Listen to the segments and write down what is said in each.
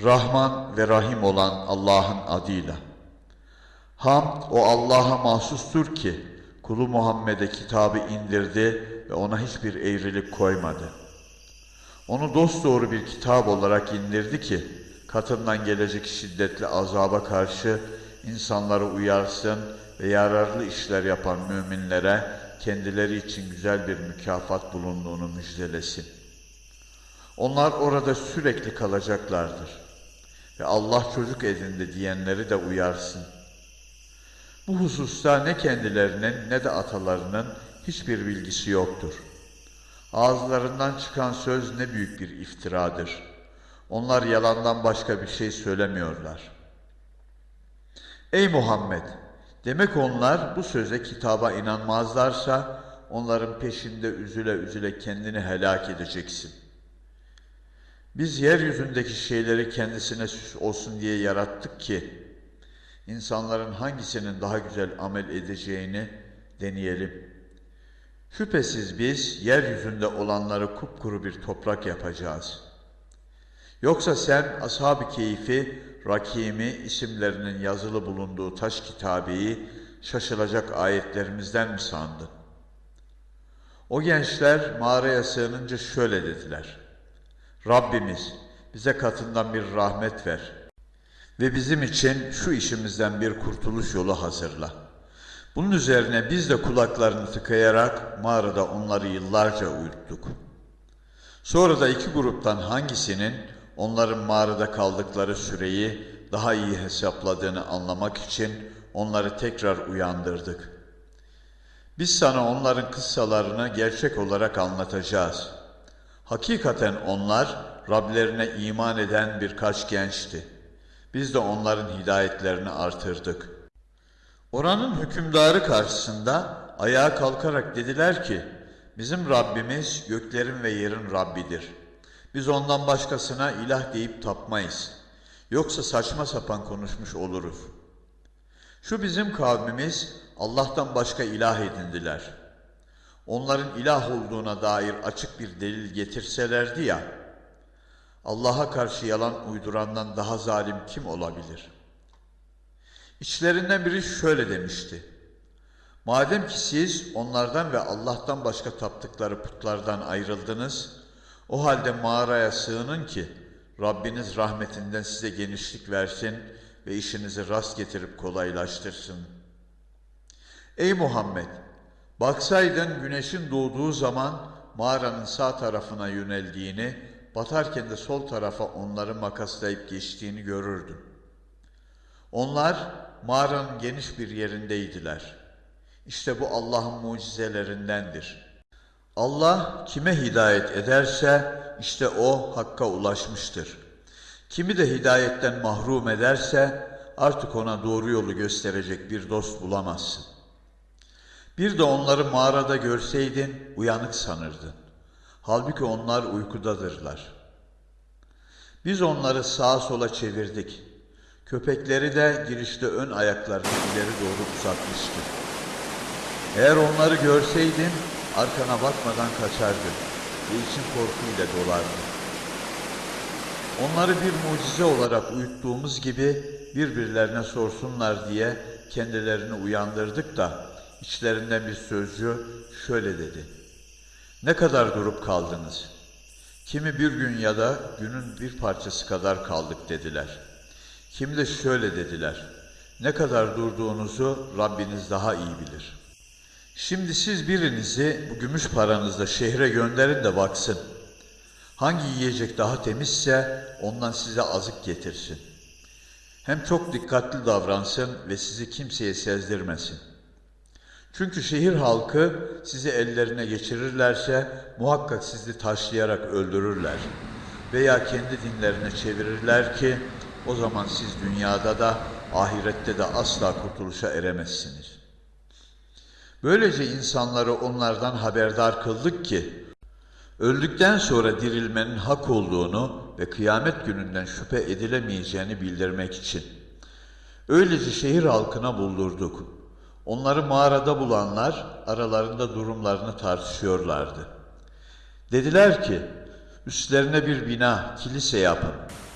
Rahman ve Rahim olan Allah'ın adıyla. Hamd o Allah'a mahsustur ki kulu Muhammed'e kitabı indirdi ve ona hiçbir eğrilik koymadı. Onu dosdoğru bir kitap olarak indirdi ki katından gelecek şiddetli azaba karşı insanları uyarsın ve yararlı işler yapan müminlere kendileri için güzel bir mükafat bulunduğunu müjdelesin. Onlar orada sürekli kalacaklardır. Ve Allah çocuk edindi diyenleri de uyarsın. Bu hususta ne kendilerinin ne de atalarının hiçbir bilgisi yoktur. Ağızlarından çıkan söz ne büyük bir iftiradır. Onlar yalandan başka bir şey söylemiyorlar. Ey Muhammed! Demek onlar bu söze kitaba inanmazlarsa onların peşinde üzüle üzüle kendini helak edeceksin. Biz yeryüzündeki şeyleri kendisine süs olsun diye yarattık ki insanların hangisinin daha güzel amel edeceğini deneyelim. Şüphesiz biz yeryüzünde olanları kupkuru bir toprak yapacağız. Yoksa sen ashab-ı keyfi, rakimi isimlerinin yazılı bulunduğu taş kitabeyi şaşılacak ayetlerimizden mi sandın? O gençler mağaraya sığınınca şöyle dediler. Rabbimiz bize katından bir rahmet ver ve bizim için şu işimizden bir kurtuluş yolu hazırla. Bunun üzerine biz de kulaklarını tıkayarak mağarada onları yıllarca uyuttuk. Sonra da iki gruptan hangisinin onların mağarada kaldıkları süreyi daha iyi hesapladığını anlamak için onları tekrar uyandırdık. Biz sana onların kıssalarını gerçek olarak anlatacağız. Hakikaten onlar Rablerine iman eden birkaç gençti. Biz de onların hidayetlerini artırdık. Oranın hükümdarı karşısında ayağa kalkarak dediler ki, bizim Rabbimiz göklerin ve yerin Rabbidir. Biz ondan başkasına ilah deyip tapmayız. Yoksa saçma sapan konuşmuş oluruz. Şu bizim kavmimiz Allah'tan başka ilah edindiler. Onların ilah olduğuna dair açık bir delil getirselerdi ya, Allah'a karşı yalan uydurandan daha zalim kim olabilir? İçlerinden biri şöyle demişti. Madem ki siz onlardan ve Allah'tan başka taptıkları putlardan ayrıldınız, o halde mağaraya sığının ki Rabbiniz rahmetinden size genişlik versin ve işinizi rast getirip kolaylaştırsın. Ey Muhammed! Baksaydın güneşin doğduğu zaman mağaranın sağ tarafına yöneldiğini, batarken de sol tarafa onları makaslayıp geçtiğini görürdün. Onlar mağaranın geniş bir yerindeydiler. İşte bu Allah'ın mucizelerindendir. Allah kime hidayet ederse işte o hakka ulaşmıştır. Kimi de hidayetten mahrum ederse artık ona doğru yolu gösterecek bir dost bulamazsın. Bir de onları mağarada görseydin uyanık sanırdın. Halbuki onlar uykudadırlar. Biz onları sağa sola çevirdik. Köpekleri de girişte ön ayaklarını ileri doğru uzatmıştı. Eğer onları görseydin arkana bakmadan kaçardın ve için korkuyla dolardı. Onları bir mucize olarak uyuttuğumuz gibi birbirlerine sorsunlar diye kendilerini uyandırdık da içlerinden bir sözcü şöyle dedi. Ne kadar durup kaldınız? Kimi bir gün ya da günün bir parçası kadar kaldık dediler. Kimi de şöyle dediler. Ne kadar durduğunuzu Rabbiniz daha iyi bilir. Şimdi siz birinizi bu gümüş paranızla şehre gönderin de baksın. Hangi yiyecek daha temizse ondan size azık getirsin. Hem çok dikkatli davransın ve sizi kimseye sezdirmesin. Çünkü şehir halkı sizi ellerine geçirirlerse muhakkak sizi taşlayarak öldürürler. Veya kendi dinlerine çevirirler ki o zaman siz dünyada da ahirette de asla kurtuluşa eremezsiniz. Böylece insanları onlardan haberdar kıldık ki öldükten sonra dirilmenin hak olduğunu ve kıyamet gününden şüphe edilemeyeceğini bildirmek için. Öylece şehir halkına buldurduk. Onları mağarada bulanlar aralarında durumlarını tartışıyorlardı. Dediler ki, üstlerine bir bina, kilise yapın.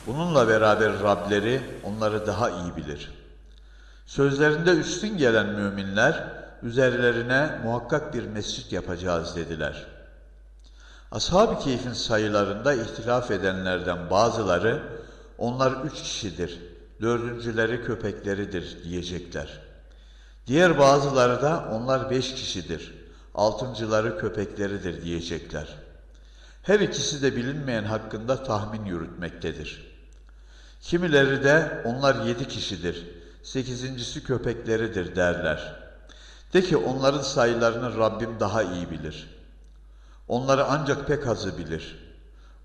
Bununla beraber Rableri onları daha iyi bilir. Sözlerinde üstün gelen müminler üzerlerine muhakkak bir mescit yapacağız dediler. Ashab-ı Keyf'in sayılarında ihtilaf edenlerden bazıları onlar üç kişidir, dördüncüleri köpekleridir diyecekler. Diğer bazıları da onlar beş kişidir, altıncıları köpekleridir diyecekler. Her ikisi de bilinmeyen hakkında tahmin yürütmektedir. Kimileri de onlar yedi kişidir, sekizincisi köpekleridir derler. De ki onların sayılarını Rabbim daha iyi bilir. Onları ancak pek azı bilir.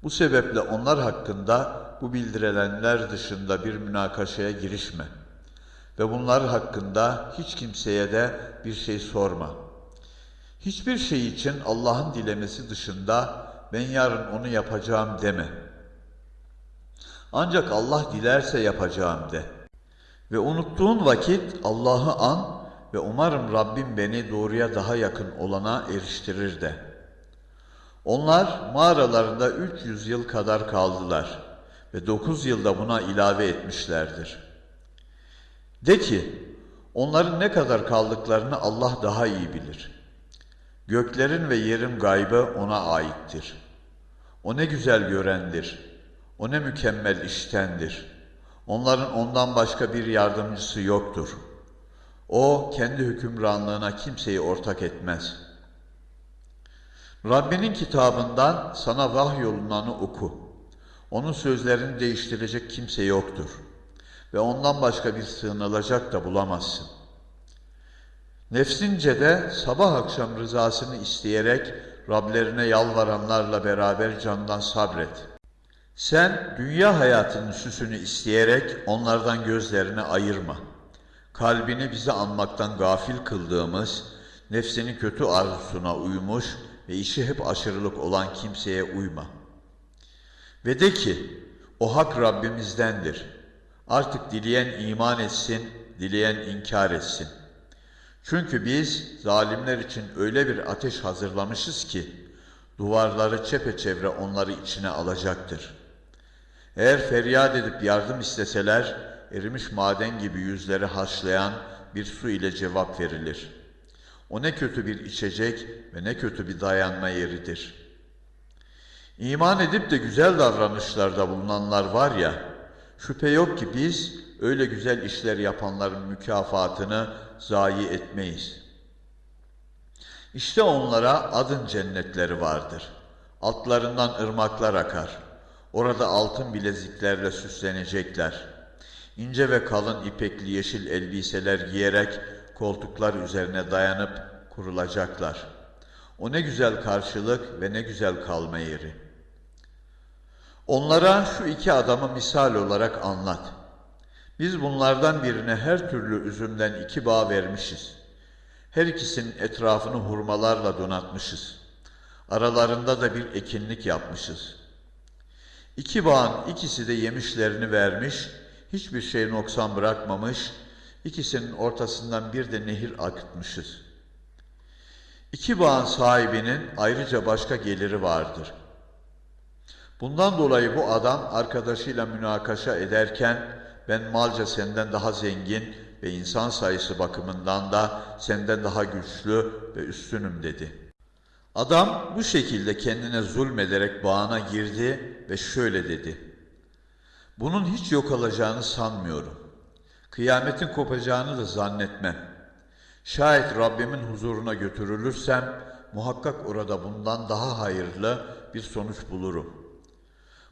Bu sebeple onlar hakkında bu bildirilenler dışında bir münakaşaya girişme. Ve bunlar hakkında hiç kimseye de bir şey sorma. Hiçbir şey için Allah'ın dilemesi dışında ben yarın onu yapacağım deme. Ancak Allah dilerse yapacağım de. Ve unuttuğun vakit Allah'ı an ve umarım Rabbim beni doğruya daha yakın olana eriştirir de. Onlar mağaralarında 300 yıl kadar kaldılar ve 9 yılda buna ilave etmişlerdir. De ki, onların ne kadar kaldıklarını Allah daha iyi bilir. Göklerin ve yerin gaybı ona aittir. O ne güzel görendir. O ne mükemmel iştendir. Onların ondan başka bir yardımcısı yoktur. O kendi hükümranlığına kimseyi ortak etmez. Rabbinin kitabından sana vahyolunanı oku. Onun sözlerini değiştirecek kimse yoktur. Ve ondan başka bir sığınılacak da bulamazsın. Nefsince de sabah akşam rızasını isteyerek Rablerine yalvaranlarla beraber candan sabret. Sen dünya hayatının süsünü isteyerek onlardan gözlerini ayırma. Kalbini bizi anmaktan gafil kıldığımız, nefsinin kötü arzusuna uymuş ve işi hep aşırılık olan kimseye uyma. Ve de ki, o hak Rabbimizdendir. Artık dileyen iman etsin, dileyen inkar etsin. Çünkü biz zalimler için öyle bir ateş hazırlamışız ki, duvarları çepeçevre onları içine alacaktır. Eğer feryat edip yardım isteseler, erimiş maden gibi yüzleri haşlayan bir su ile cevap verilir. O ne kötü bir içecek ve ne kötü bir dayanma yeridir. İman edip de güzel davranışlarda bulunanlar var ya, şüphe yok ki biz öyle güzel işler yapanların mükafatını zayi etmeyiz. İşte onlara adın cennetleri vardır. Altlarından ırmaklar akar. Orada altın bileziklerle süslenecekler. İnce ve kalın ipekli yeşil elbiseler giyerek koltuklar üzerine dayanıp kurulacaklar. O ne güzel karşılık ve ne güzel kalma yeri. Onlara şu iki adamı misal olarak anlat. Biz bunlardan birine her türlü üzümden iki bağ vermişiz. Her ikisinin etrafını hurmalarla donatmışız. Aralarında da bir ekinlik yapmışız. İki bağın ikisi de yemişlerini vermiş, hiçbir şey noksan bırakmamış, ikisinin ortasından bir de nehir akıtmışız. İki bağın sahibinin ayrıca başka geliri vardır. Bundan dolayı bu adam arkadaşıyla münakaşa ederken ben malca senden daha zengin ve insan sayısı bakımından da senden daha güçlü ve üstünüm dedi. Adam bu şekilde kendine zulmederek bağına girdi ve şöyle dedi. Bunun hiç yok olacağını sanmıyorum. Kıyametin kopacağını da zannetmem. Şayet Rabbimin huzuruna götürülürsem muhakkak orada bundan daha hayırlı bir sonuç bulurum.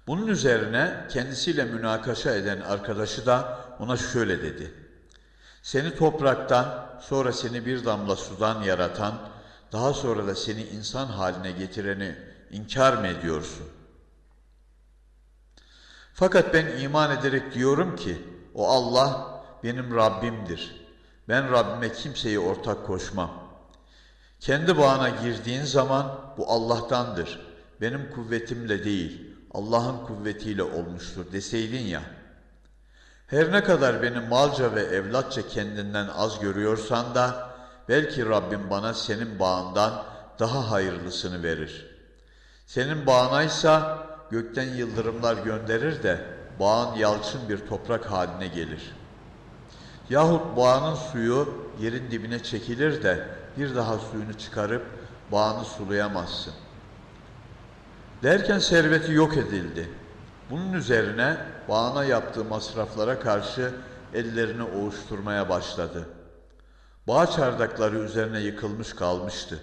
Bunun üzerine kendisiyle münakaşa eden arkadaşı da ona şöyle dedi. Seni topraktan, sonra seni bir damla sudan yaratan, daha sonra da seni insan haline getireni inkar mı ediyorsun? Fakat ben iman ederek diyorum ki, o Allah benim Rabbimdir. Ben Rabbime kimseyi ortak koşmam. Kendi bağına girdiğin zaman bu Allah'tandır. Benim kuvvetimle değil, Allah'ın kuvvetiyle olmuştur deseydin ya. Her ne kadar beni malca ve evlatça kendinden az görüyorsan da belki Rabbim bana senin bağından daha hayırlısını verir. Senin bağınaysa gökten yıldırımlar gönderir de bağın yalçın bir toprak haline gelir. Yahut bağının suyu yerin dibine çekilir de bir daha suyunu çıkarıp bağını sulayamazsın. Derken serveti yok edildi. Bunun üzerine bağına yaptığı masraflara karşı ellerini ovuşturmaya başladı. Bağ çardakları üzerine yıkılmış kalmıştı.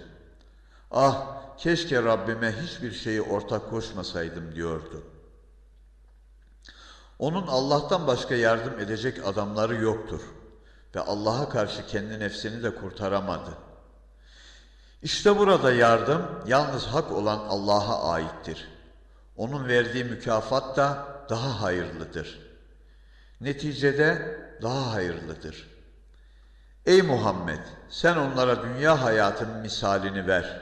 Ah keşke Rabbime hiçbir şeyi ortak koşmasaydım diyordu. Onun Allah'tan başka yardım edecek adamları yoktur ve Allah'a karşı kendi nefsini de kurtaramadı. İşte burada yardım yalnız hak olan Allah'a aittir. Onun verdiği mükafat da daha hayırlıdır. Neticede daha hayırlıdır. Ey Muhammed sen onlara dünya hayatının misalini ver.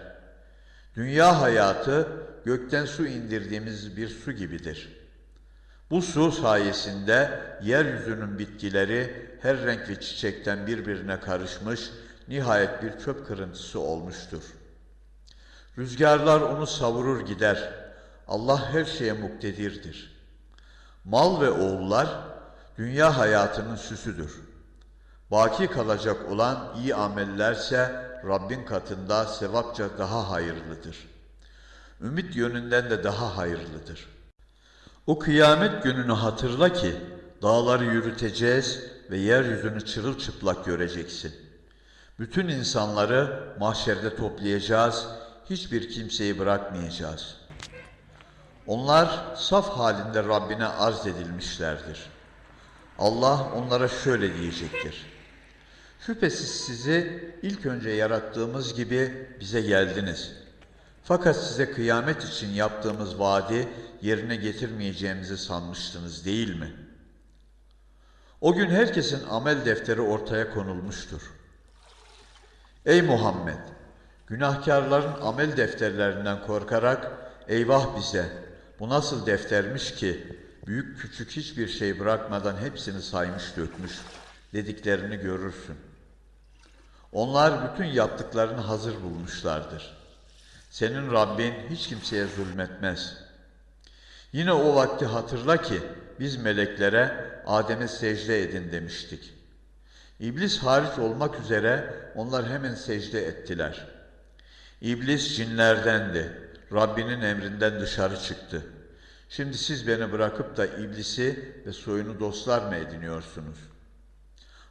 Dünya hayatı gökten su indirdiğimiz bir su gibidir. Bu su sayesinde yeryüzünün bitkileri her renk ve çiçekten birbirine karışmış, nihayet bir çöp kırıntısı olmuştur. Rüzgarlar onu savurur gider. Allah her şeye muktedirdir. Mal ve oğullar dünya hayatının süsüdür. Baki kalacak olan iyi amellerse Rabbin katında sevapça daha hayırlıdır. Ümit yönünden de daha hayırlıdır. O kıyamet gününü hatırla ki dağları yürüteceğiz ve yeryüzünü çırılçıplak göreceksin. Bütün insanları mahşerde toplayacağız, hiçbir kimseyi bırakmayacağız. Onlar saf halinde Rabbine arz edilmişlerdir. Allah onlara şöyle diyecektir. Şüphesiz sizi ilk önce yarattığımız gibi bize geldiniz. Fakat size kıyamet için yaptığımız vaadi yerine getirmeyeceğimizi sanmıştınız değil mi? O gün herkesin amel defteri ortaya konulmuştur. Ey Muhammed! Günahkarların amel defterlerinden korkarak eyvah bize bu nasıl deftermiş ki büyük küçük hiçbir şey bırakmadan hepsini saymış dökmüş dediklerini görürsün. Onlar bütün yaptıklarını hazır bulmuşlardır. Senin Rabbin hiç kimseye zulmetmez. Yine o vakti hatırla ki biz meleklere Adem'e secde edin demiştik. İblis hariç olmak üzere onlar hemen secde ettiler. İblis cinlerdendi. Rabbinin emrinden dışarı çıktı. Şimdi siz beni bırakıp da iblisi ve soyunu dostlar mı ediniyorsunuz?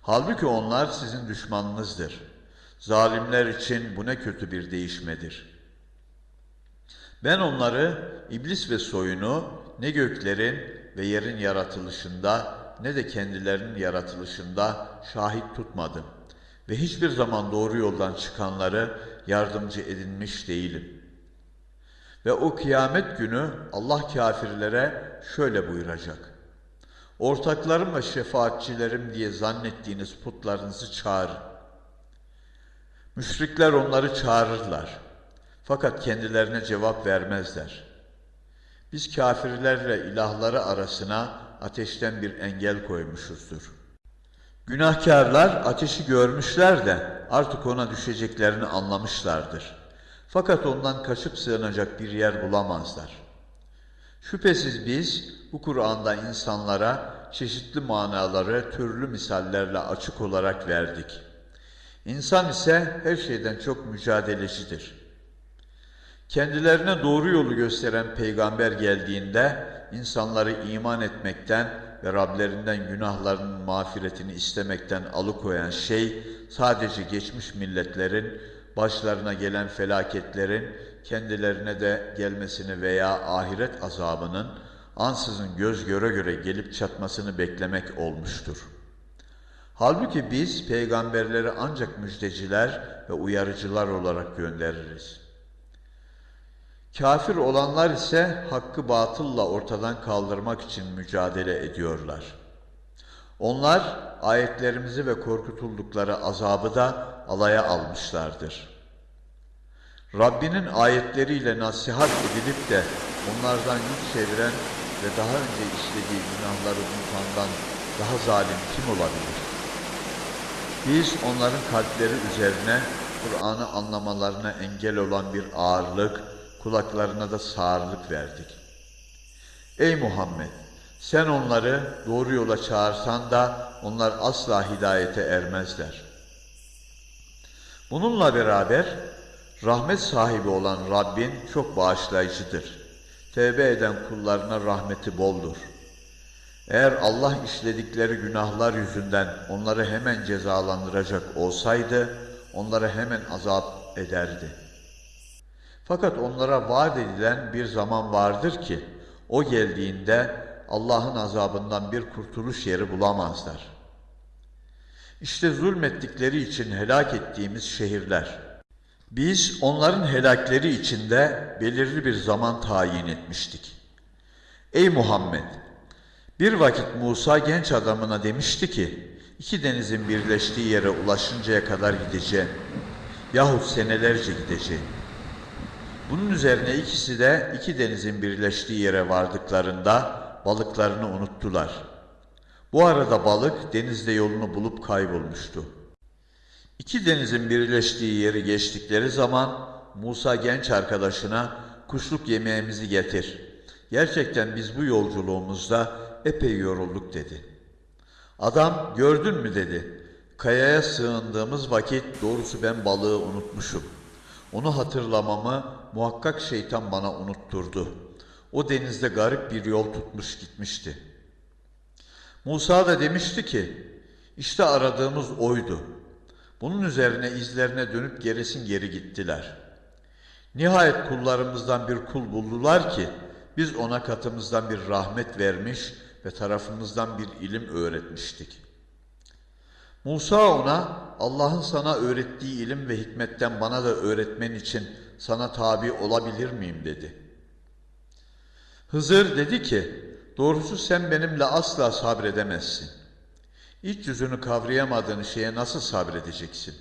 Halbuki onlar sizin düşmanınızdır. Zalimler için bu ne kötü bir değişmedir. Ben onları, iblis ve soyunu ne göklerin ve yerin yaratılışında ne de kendilerinin yaratılışında şahit tutmadım ve hiçbir zaman doğru yoldan çıkanları yardımcı edinmiş değilim. Ve o kıyamet günü Allah kafirlere şöyle buyuracak. Ortaklarım ve şefaatçilerim diye zannettiğiniz putlarınızı çağırın. Müşrikler onları çağırırlar. Fakat kendilerine cevap vermezler. Biz kafirlerle ilahları arasına ateşten bir engel koymuşuzdur. Günahkarlar ateşi görmüşler de artık ona düşeceklerini anlamışlardır. Fakat ondan kaçıp sığınacak bir yer bulamazlar. Şüphesiz biz bu Kur'an'da insanlara çeşitli manaları türlü misallerle açık olarak verdik. İnsan ise her şeyden çok mücadelecidir. Kendilerine doğru yolu gösteren peygamber geldiğinde insanları iman etmekten ve Rablerinden günahlarının mağfiretini istemekten alıkoyan şey sadece geçmiş milletlerin başlarına gelen felaketlerin kendilerine de gelmesini veya ahiret azabının ansızın göz göre göre gelip çatmasını beklemek olmuştur. Halbuki biz peygamberleri ancak müjdeciler ve uyarıcılar olarak göndeririz. Kafir olanlar ise hakkı batılla ortadan kaldırmak için mücadele ediyorlar. Onlar ayetlerimizi ve korkutuldukları azabı da alaya almışlardır. Rabbinin ayetleriyle nasihat edilip de onlardan yüz çeviren ve daha önce işlediği günahları unutandan daha zalim kim olabilir? Biz onların kalpleri üzerine Kur'an'ı anlamalarına engel olan bir ağırlık, kulaklarına da sağırlık verdik. Ey Muhammed! Sen onları doğru yola çağırsan da onlar asla hidayete ermezler. Bununla beraber rahmet sahibi olan Rabbin çok bağışlayıcıdır. Tevbe eden kullarına rahmeti boldur. Eğer Allah işledikleri günahlar yüzünden onları hemen cezalandıracak olsaydı, onları hemen azap ederdi. Fakat onlara vaat edilen bir zaman vardır ki, o geldiğinde Allah'ın azabından bir kurtuluş yeri bulamazlar. İşte zulmettikleri için helak ettiğimiz şehirler. Biz onların helakleri içinde belirli bir zaman tayin etmiştik. Ey Muhammed! Bir vakit Musa genç adamına demişti ki, iki denizin birleştiği yere ulaşıncaya kadar gideceğim. Yahut senelerce gideceğim. Bunun üzerine ikisi de iki denizin birleştiği yere vardıklarında balıklarını unuttular. Bu arada balık denizde yolunu bulup kaybolmuştu. İki denizin birleştiği yeri geçtikleri zaman Musa genç arkadaşına kuşluk yemeğimizi getir. Gerçekten biz bu yolculuğumuzda epey yorulduk dedi. Adam gördün mü dedi. Kayaya sığındığımız vakit doğrusu ben balığı unutmuşum. Onu hatırlamamı muhakkak şeytan bana unutturdu. O denizde garip bir yol tutmuş gitmişti. Musa da demişti ki, işte aradığımız oydu. Bunun üzerine izlerine dönüp gerisin geri gittiler. Nihayet kullarımızdan bir kul buldular ki, biz ona katımızdan bir rahmet vermiş ve tarafımızdan bir ilim öğretmiştik. Musa ona Allah'ın sana öğrettiği ilim ve hikmetten bana da öğretmen için sana tabi olabilir miyim dedi. Hızır dedi ki doğrusu sen benimle asla sabredemezsin. İç yüzünü kavrayamadığın şeye nasıl sabredeceksin?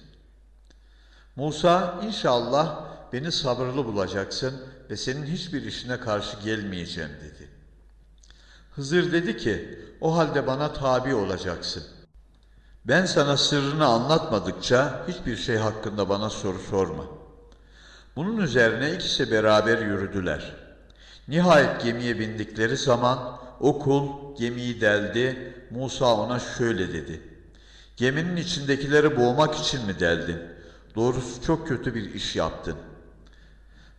Musa inşallah beni sabırlı bulacaksın ve senin hiçbir işine karşı gelmeyeceğim dedi. Hızır dedi ki o halde bana tabi olacaksın. Ben sana sırrını anlatmadıkça hiçbir şey hakkında bana soru sorma. Bunun üzerine ikisi beraber yürüdüler. Nihayet gemiye bindikleri zaman o kul gemiyi deldi. Musa ona şöyle dedi. Geminin içindekileri boğmak için mi deldin? Doğrusu çok kötü bir iş yaptın.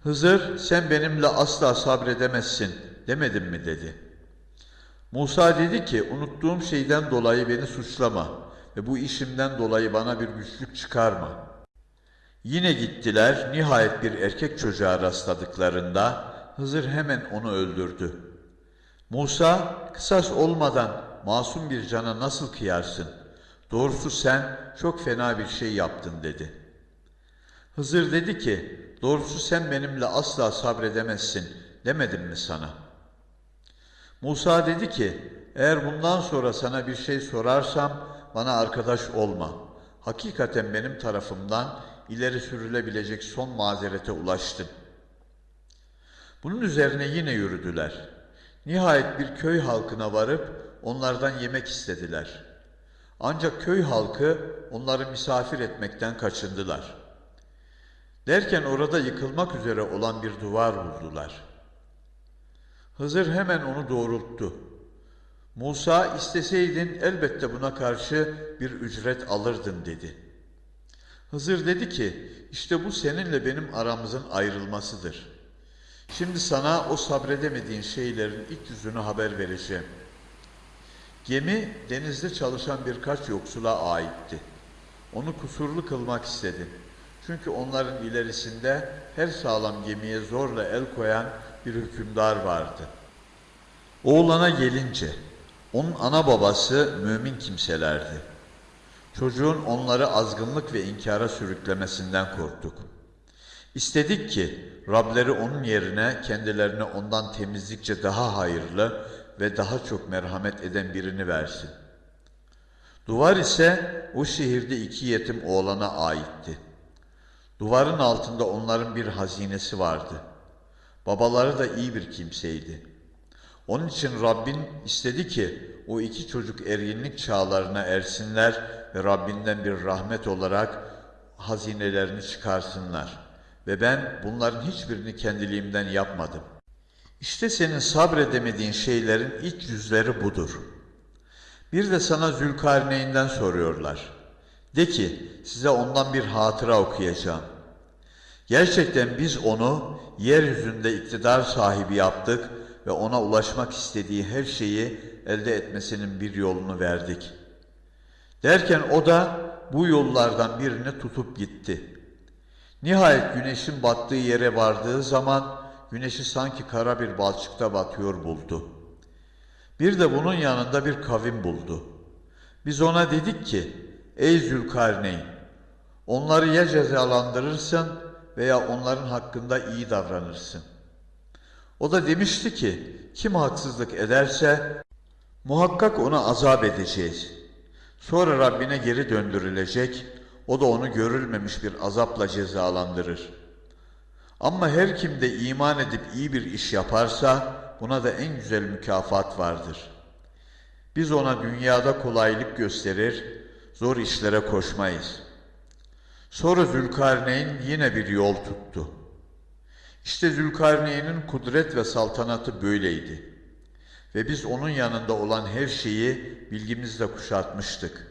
Hızır sen benimle asla sabredemezsin demedim mi dedi. Musa dedi ki unuttuğum şeyden dolayı beni suçlama ve bu işimden dolayı bana bir güçlük çıkarma. Yine gittiler nihayet bir erkek çocuğa rastladıklarında Hızır hemen onu öldürdü. Musa kısas olmadan masum bir cana nasıl kıyarsın? Doğrusu sen çok fena bir şey yaptın dedi. Hızır dedi ki doğrusu sen benimle asla sabredemezsin demedim mi sana? Musa dedi ki eğer bundan sonra sana bir şey sorarsam bana arkadaş olma. Hakikaten benim tarafımdan ileri sürülebilecek son mazerete ulaştın. Bunun üzerine yine yürüdüler. Nihayet bir köy halkına varıp onlardan yemek istediler. Ancak köy halkı onları misafir etmekten kaçındılar. Derken orada yıkılmak üzere olan bir duvar buldular. Hızır hemen onu doğrulttu. Musa isteseydin elbette buna karşı bir ücret alırdın dedi. Hızır dedi ki işte bu seninle benim aramızın ayrılmasıdır. Şimdi sana o sabredemediğin şeylerin ilk yüzünü haber vereceğim. Gemi denizde çalışan birkaç yoksula aitti. Onu kusurlu kılmak istedi. Çünkü onların ilerisinde her sağlam gemiye zorla el koyan bir hükümdar vardı. Oğlana gelince onun ana babası mümin kimselerdi. Çocuğun onları azgınlık ve inkara sürüklemesinden korktuk. İstedik ki Rableri onun yerine kendilerine ondan temizlikçe daha hayırlı ve daha çok merhamet eden birini versin. Duvar ise o şehirde iki yetim oğlana aitti. Duvarın altında onların bir hazinesi vardı. Babaları da iyi bir kimseydi. Onun için Rabbin istedi ki o iki çocuk erginlik çağlarına ersinler ve Rabbinden bir rahmet olarak hazinelerini çıkarsınlar. Ve ben bunların hiçbirini kendiliğimden yapmadım. İşte senin sabredemediğin şeylerin iç yüzleri budur. Bir de sana Zülkarneyn'den soruyorlar. De ki size ondan bir hatıra okuyacağım. Gerçekten biz onu yeryüzünde iktidar sahibi yaptık ve ona ulaşmak istediği her şeyi elde etmesinin bir yolunu verdik. Derken o da bu yollardan birini tutup gitti. Nihayet güneşin battığı yere vardığı zaman güneşi sanki kara bir balçıkta batıyor buldu. Bir de bunun yanında bir kavim buldu. Biz ona dedik ki, ey Zülkarneyn, onları ya cezalandırırsın veya onların hakkında iyi davranırsın. O da demişti ki, kim haksızlık ederse muhakkak ona azap edeceğiz. Sonra Rabbine geri döndürülecek, o da onu görülmemiş bir azapla cezalandırır. Ama her kim de iman edip iyi bir iş yaparsa buna da en güzel mükafat vardır. Biz ona dünyada kolaylık gösterir, zor işlere koşmayız. Sonra Zülkarneyn yine bir yol tuttu. İşte Zülkarneyn'in kudret ve saltanatı böyleydi. Ve biz onun yanında olan her şeyi bilgimizle kuşatmıştık.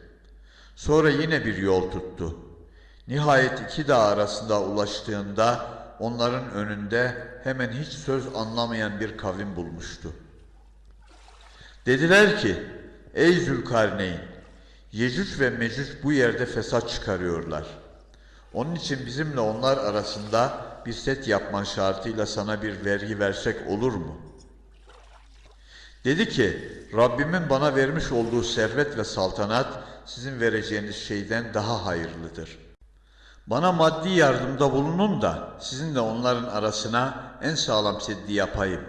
Sonra yine bir yol tuttu. Nihayet iki dağ arasında ulaştığında onların önünde hemen hiç söz anlamayan bir kavim bulmuştu. Dediler ki, ey Zülkarneyn, Yecüc ve Mecüc bu yerde fesat çıkarıyorlar. Onun için bizimle onlar arasında bir set yapman şartıyla sana bir vergi versek olur mu? Dedi ki, Rabbimin bana vermiş olduğu servet ve saltanat sizin vereceğiniz şeyden daha hayırlıdır. Bana maddi yardımda bulunun da sizinle onların arasına en sağlam seddi yapayım.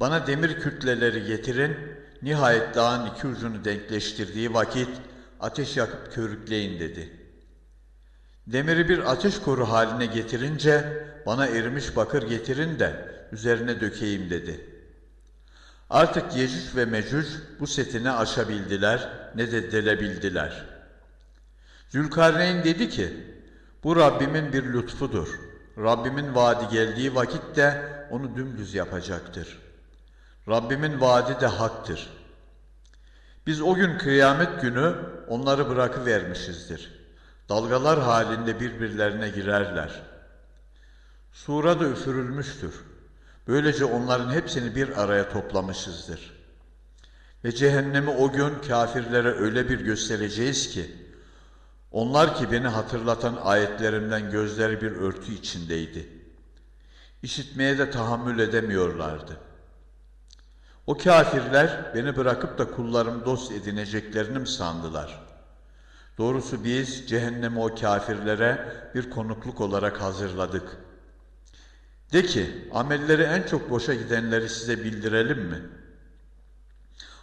Bana demir kütleleri getirin, nihayet dağın iki ucunu denkleştirdiği vakit ateş yakıp körükleyin dedi. Demiri bir ateş koru haline getirince bana erimiş bakır getirin de üzerine dökeyim dedi. Artık Yecüc ve Mecüc bu setini aşabildiler ne de delebildiler. Zülkarneyn dedi ki, bu Rabbimin bir lütfudur. Rabbimin vaadi geldiği vakitte onu dümdüz yapacaktır. Rabbimin vaadi de haktır. Biz o gün kıyamet günü onları bırakıvermişizdir. Dalgalar halinde birbirlerine girerler. Sura da üfürülmüştür. Böylece onların hepsini bir araya toplamışızdır. Ve cehennemi o gün kafirlere öyle bir göstereceğiz ki, onlar ki beni hatırlatan ayetlerimden gözleri bir örtü içindeydi. İşitmeye de tahammül edemiyorlardı. O kafirler beni bırakıp da kullarım dost edineceklerini mi sandılar? Doğrusu biz cehennemi o kafirlere bir konukluk olarak hazırladık. De ki, amelleri en çok boşa gidenleri size bildirelim mi?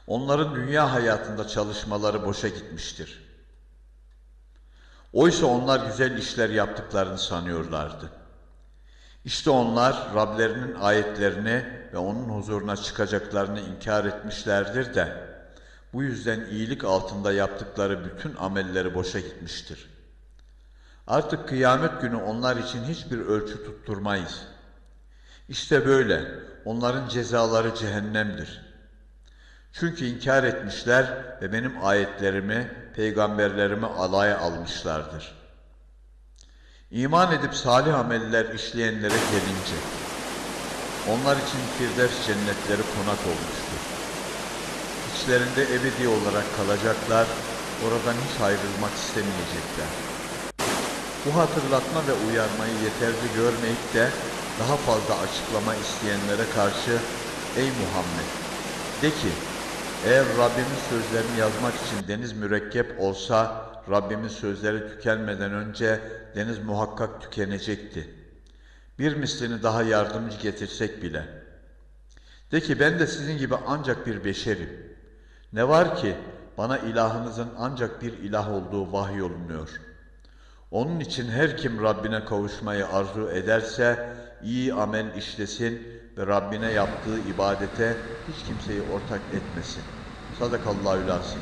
Onların dünya hayatında çalışmaları boşa gitmiştir.'' Oysa onlar güzel işler yaptıklarını sanıyorlardı. İşte onlar Rablerinin ayetlerini ve onun huzuruna çıkacaklarını inkar etmişlerdir de bu yüzden iyilik altında yaptıkları bütün amelleri boşa gitmiştir. Artık kıyamet günü onlar için hiçbir ölçü tutturmayız. İşte böyle onların cezaları cehennemdir.'' Çünkü inkar etmişler ve benim ayetlerimi, peygamberlerimi alaya almışlardır. İman edip salih ameller işleyenlere gelince, onlar için Firdevs cennetleri konak olmuştur. İçlerinde ebedi olarak kalacaklar, oradan hiç ayrılmak istemeyecekler. Bu hatırlatma ve uyarmayı yeterli görmeyip de daha fazla açıklama isteyenlere karşı, Ey Muhammed! De ki, eğer Rabbimin sözlerini yazmak için deniz mürekkep olsa, Rabbimin sözleri tükenmeden önce deniz muhakkak tükenecekti. Bir mislini daha yardımcı getirsek bile. De ki ben de sizin gibi ancak bir beşerim. Ne var ki bana ilahınızın ancak bir ilah olduğu vahyolunuyor. Onun için her kim Rabbine kavuşmayı arzu ederse iyi amel işlesin ve Rabbine yaptığı ibadete hiç kimseyi ortak etmesin. Sadakallahu lazim.